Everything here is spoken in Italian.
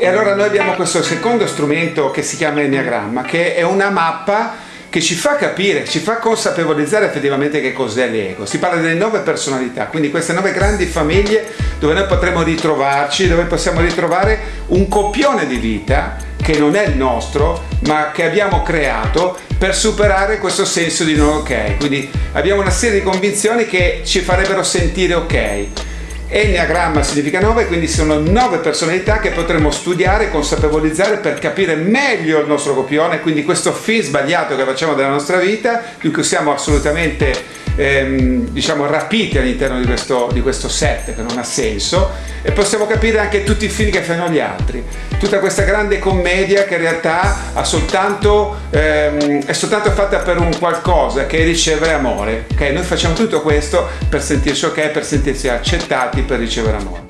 E allora noi abbiamo questo secondo strumento che si chiama Enneagramma, che è una mappa che ci fa capire, ci fa consapevolizzare effettivamente che cos'è l'ego. Si parla delle nove personalità, quindi queste nove grandi famiglie dove noi potremo ritrovarci, dove possiamo ritrovare un copione di vita che non è il nostro, ma che abbiamo creato per superare questo senso di non ok. Quindi abbiamo una serie di convinzioni che ci farebbero sentire ok. Enneagramma significa 9, quindi sono 9 personalità che potremo studiare consapevolizzare per capire meglio il nostro copione, quindi questo film sbagliato che facciamo della nostra vita, di cui siamo assolutamente ehm, diciamo, rapiti all'interno di questo, di questo set che non ha senso e possiamo capire anche tutti i film che fanno gli altri. Tutta questa grande commedia che in realtà soltanto, ehm, è soltanto fatta per un qualcosa che è ricevere amore. Okay? Noi facciamo tutto questo per sentirci ok, per sentirsi accettati, per ricevere amore.